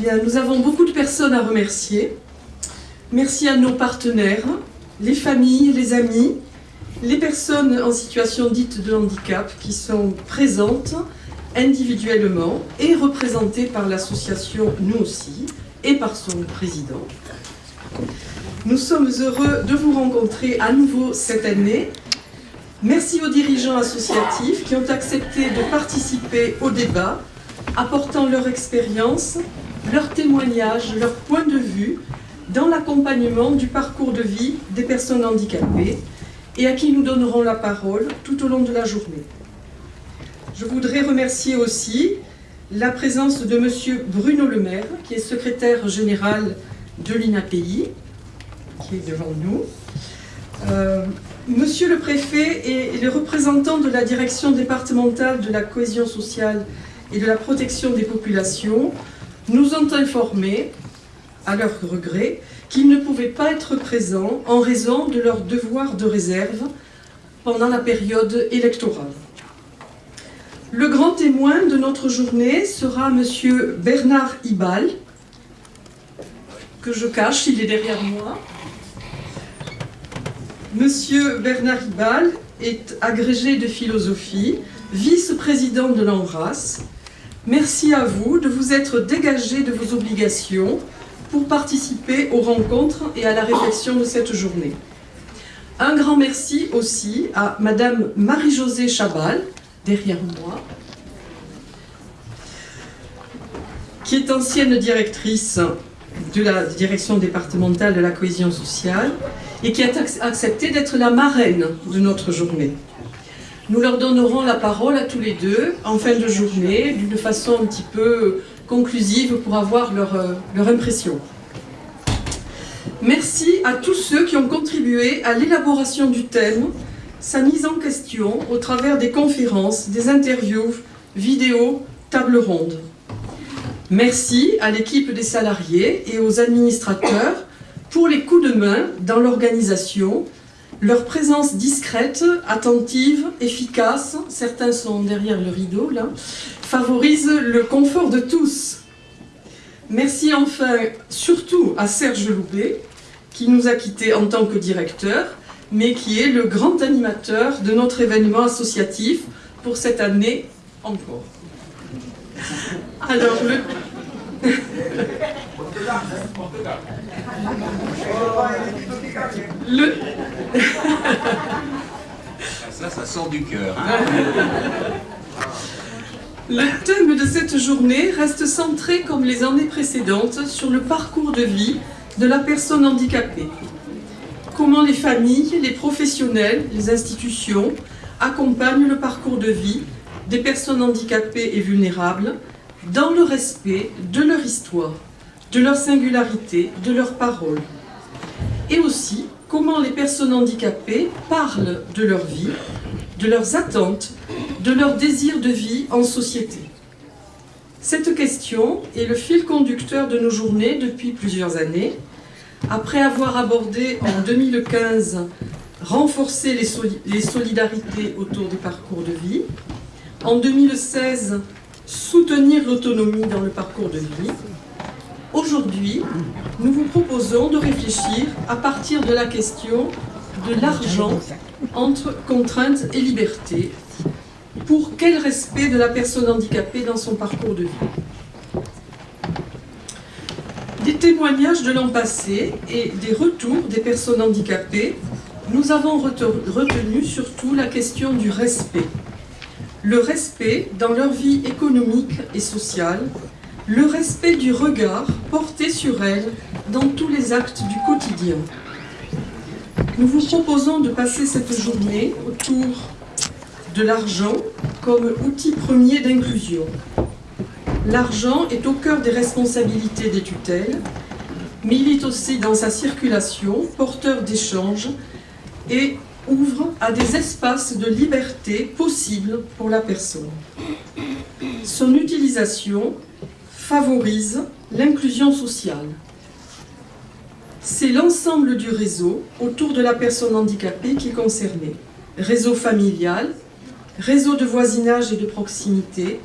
Bien, nous avons beaucoup de personnes à remercier. Merci à nos partenaires, les familles, les amis, les personnes en situation dite de handicap qui sont présentes individuellement et représentées par l'association Nous aussi et par son président. Nous sommes heureux de vous rencontrer à nouveau cette année. Merci aux dirigeants associatifs qui ont accepté de participer au débat, apportant leur expérience, leur témoignage, leur point de vue dans l'accompagnement du parcours de vie des personnes handicapées et à qui nous donnerons la parole tout au long de la journée. Je voudrais remercier aussi la présence de M. Bruno Le Maire, qui est secrétaire général de l'INAPI, qui est devant nous. Euh, Monsieur le préfet et les représentants de la direction départementale de la cohésion sociale et de la protection des populations nous ont informés, à leur regret, qu'ils ne pouvaient pas être présents en raison de leur devoir de réserve pendant la période électorale. Le grand témoin de notre journée sera M. Bernard Ibal, que je cache, il est derrière moi. Monsieur Bernard Ibal est agrégé de philosophie, vice-président de l'Embrasse. Merci à vous de vous être dégagé de vos obligations pour participer aux rencontres et à la réflexion de cette journée. Un grand merci aussi à Madame Marie-Josée Chabal, derrière moi, qui est ancienne directrice de la direction départementale de la cohésion sociale et qui a accepté d'être la marraine de notre journée. Nous leur donnerons la parole à tous les deux en fin de journée, d'une façon un petit peu conclusive pour avoir leur, euh, leur impression. Merci à tous ceux qui ont contribué à l'élaboration du thème, sa mise en question au travers des conférences, des interviews, vidéos, tables rondes. Merci à l'équipe des salariés et aux administrateurs pour les coups de main dans l'organisation, leur présence discrète, attentive, efficace, certains sont derrière le rideau là, favorise le confort de tous. Merci enfin surtout à Serge Loubet, qui nous a quittés en tant que directeur, mais qui est le grand animateur de notre événement associatif pour cette année encore. Alors, le... le... Ça, ça sort du cœur. Hein. Le thème de cette journée reste centré, comme les années précédentes, sur le parcours de vie de la personne handicapée. Comment les familles, les professionnels, les institutions accompagnent le parcours de vie des personnes handicapées et vulnérables dans le respect de leur histoire, de leur singularité, de leurs paroles. Et aussi, comment les personnes handicapées parlent de leur vie, de leurs attentes, de leur désir de vie en société. Cette question est le fil conducteur de nos journées depuis plusieurs années. Après avoir abordé en 2015 renforcer les, solidarités autour des parcours de vie, en 2016 soutenir l'autonomie dans le parcours de vie, aujourd'hui nous vous proposons de réfléchir à partir de la question de l'argent entre contraintes et liberté pour quel respect de la personne handicapée dans son parcours de vie? Des témoignages de l'an passé et des retours des personnes handicapées, nous avons retenu surtout la question du respect. Le respect dans leur vie économique et sociale, le respect du regard porté sur elles dans tous les actes du quotidien. Nous vous proposons de passer cette journée autour de l'argent comme outil premier d'inclusion. L'argent est au cœur des responsabilités des tutelles, mais il aussi dans sa circulation porteur d'échanges et ouvre à des espaces de liberté possibles pour la personne. Son utilisation favorise l'inclusion sociale. C'est l'ensemble du réseau autour de la personne handicapée qui est concerné. Réseau familial, réseau de voisinage et de proximité,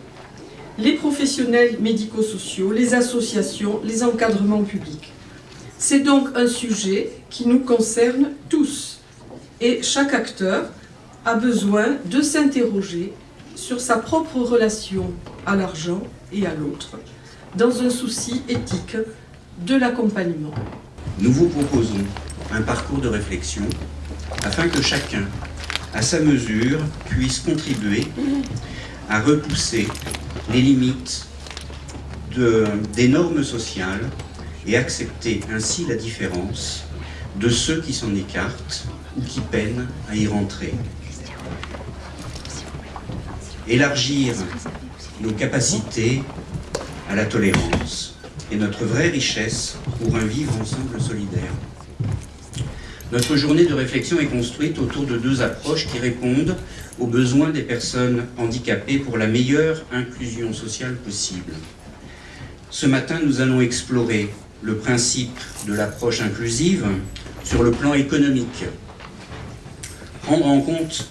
les professionnels médico-sociaux, les associations, les encadrements publics. C'est donc un sujet qui nous concerne tous et chaque acteur a besoin de s'interroger sur sa propre relation à l'argent et à l'autre, dans un souci éthique de l'accompagnement. Nous vous proposons un parcours de réflexion afin que chacun, à sa mesure, puisse contribuer à repousser les limites de, des normes sociales et accepter ainsi la différence de ceux qui s'en écartent ou qui peinent à y rentrer. Élargir nos capacités la tolérance est notre vraie richesse pour un vivre ensemble solidaire. Notre journée de réflexion est construite autour de deux approches qui répondent aux besoins des personnes handicapées pour la meilleure inclusion sociale possible. Ce matin, nous allons explorer le principe de l'approche inclusive sur le plan économique, prendre en compte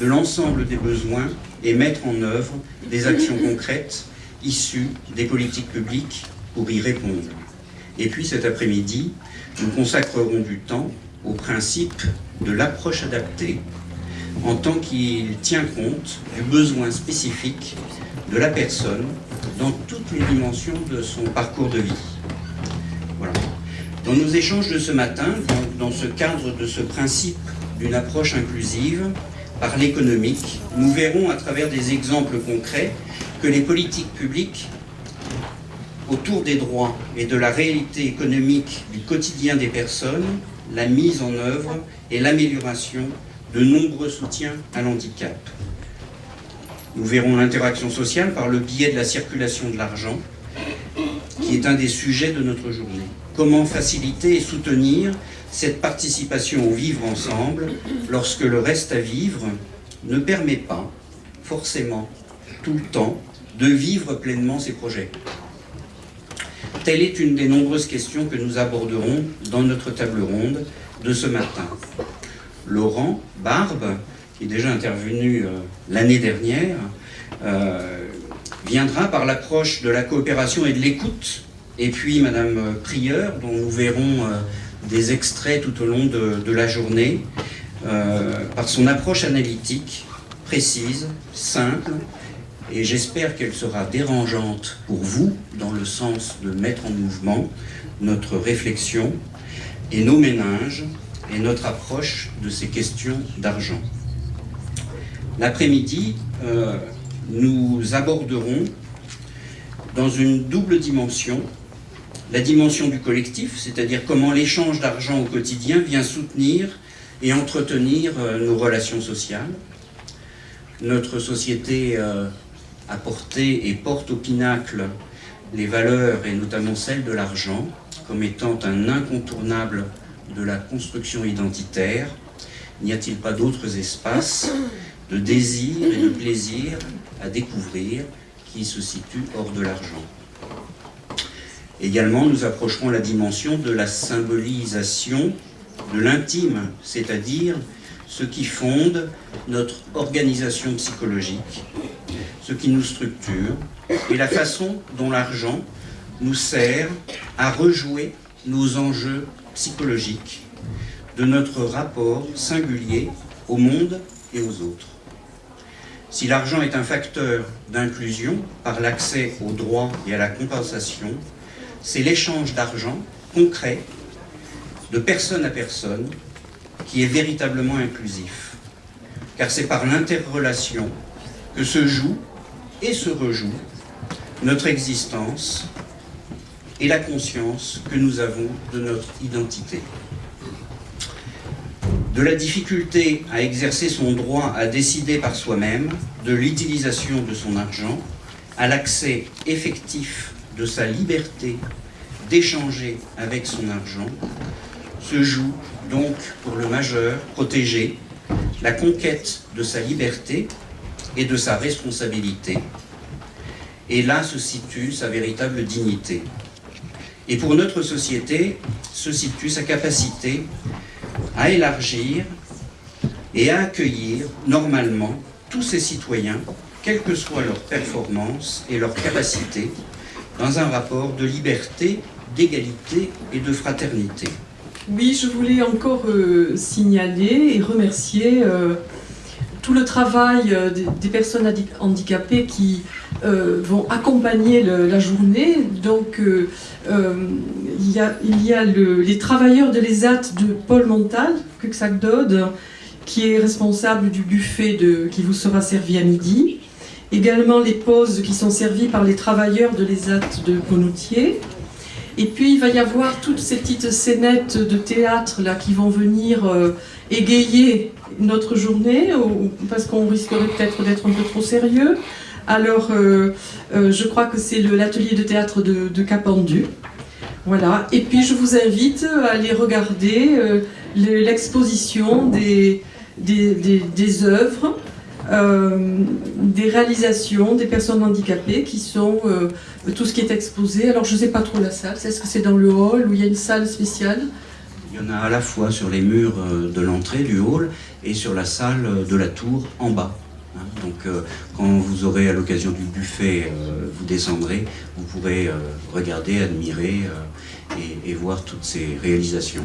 de l'ensemble des besoins et mettre en œuvre des actions concrètes issues des politiques publiques pour y répondre. Et puis cet après-midi, nous consacrerons du temps au principe de l'approche adaptée en tant qu'il tient compte du besoin spécifique de la personne dans toutes les dimensions de son parcours de vie. Voilà. Dans nos échanges de ce matin, dans, dans ce cadre de ce principe d'une approche inclusive par l'économique, nous verrons à travers des exemples concrets que les politiques publiques autour des droits et de la réalité économique du quotidien des personnes la mise en œuvre et l'amélioration de nombreux soutiens à l'handicap. Nous verrons l'interaction sociale par le biais de la circulation de l'argent, qui est un des sujets de notre journée. Comment faciliter et soutenir cette participation au vivre ensemble lorsque le reste à vivre ne permet pas forcément tout le temps de vivre pleinement ses projets. Telle est une des nombreuses questions que nous aborderons dans notre table ronde de ce matin. Laurent Barbe, qui est déjà intervenu euh, l'année dernière, euh, viendra par l'approche de la coopération et de l'écoute, et puis Madame Prieur, dont nous verrons euh, des extraits tout au long de, la journée, par son approche analytique, précise, simple, et j'espère qu'elle sera dérangeante pour vous dans le sens de mettre en mouvement notre réflexion et nos méninges et notre approche de ces questions d'argent. L'après-midi, euh, nous aborderons dans une double dimension la dimension du collectif, c'est-à-dire comment l'échange d'argent au quotidien vient soutenir et entretenir euh, nos relations sociales. Notre société euh, a porté et porte au pinacle les valeurs, et notamment celles de l'argent, comme étant un incontournable de la construction identitaire. N'y a-t-il pas d'autres espaces de désir et de plaisir à découvrir qui se situent hors de l'argent? Également, nous approcherons la dimension de la symbolisation de l'intime, c'est-à-dire ce qui fonde notre organisation psychologique, ce qui nous structure, et la façon dont l'argent nous sert à rejouer nos enjeux psychologiques de notre rapport singulier au monde et aux autres. Si l'argent est un facteur d'inclusion par l'accès aux droits et à la compensation, c'est l'échange d'argent concret, de personne à personne, qui est véritablement inclusif. Car c'est par l'interrelation que se joue et se rejoue notre existence et la conscience que nous avons de notre identité. De la difficulté à exercer son droit à décider par soi-même, de l'utilisation de son argent, à l'accès effectif de sa liberté d'échanger avec son argent, se joue donc pour le majeur protégé la conquête de sa liberté et de sa responsabilité. Et là se situe sa véritable dignité. Et pour notre société se situe sa capacité à élargir et à accueillir normalement tous ces citoyens, quelle que soit leur performance et leur capacité, dans un rapport de liberté, d'égalité et de fraternité. Oui, je voulais encore euh, signaler et remercier euh, tout le travail euh, des, personnes handi- handicapées qui vont accompagner la journée. Donc, il y a, les travailleurs de l'ESAT de Paul Montal, Cuxac-Dode, qui est responsable du buffet qui vous sera servi à midi. Également les pauses qui sont servies par les travailleurs de l'ESAT de Ponoutier. Et puis il va y avoir toutes ces petites scénettes de théâtre là qui vont venir euh, égayer notre journée, ou- parce qu'on risquerait peut-être d'être un peu trop sérieux. Alors euh, euh, je crois que c'est l'atelier de théâtre de, de Capendu. Voilà. Et puis je vous invite à aller regarder le- l'exposition des œuvres, euh, des réalisations des personnes handicapées qui sont euh, tout ce qui est exposé. Alors je ne sais pas trop la salle, est-ce que c'est dans le hall ou il y a une salle spéciale? Il y en a à la fois sur les murs euh, de l'entrée du hall et sur la salle de la tour en bas. Hein, Donc quand vous aurez à l'occasion du buffet, vous descendrez, vous pourrez regarder, admirer et voir toutes ces réalisations.